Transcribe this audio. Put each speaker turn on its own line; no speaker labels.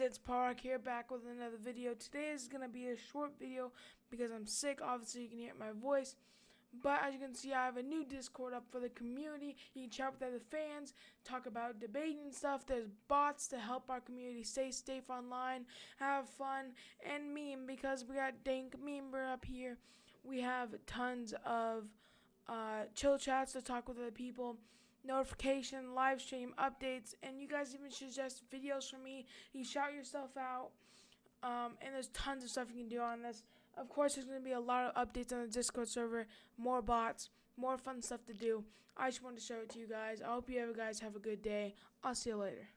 it's Park here back with another video. Today is going to be a short video because I'm sick. Obviously, you can hear my voice. But as you can see, I have a new Discord up for the community. You can chat with other fans, talk about debating stuff. There's bots to help our community stay safe online, have fun, and meme because we got Dank Memer up here. We have tons of uh, chill chats to talk with other people notification, live stream, updates, and you guys even suggest videos for me. You shout yourself out. Um, and there's tons of stuff you can do on this. Of course, there's going to be a lot of updates on the Discord server, more bots, more fun stuff to do. I just wanted to show it to you guys. I hope you guys have a good day. I'll see you later.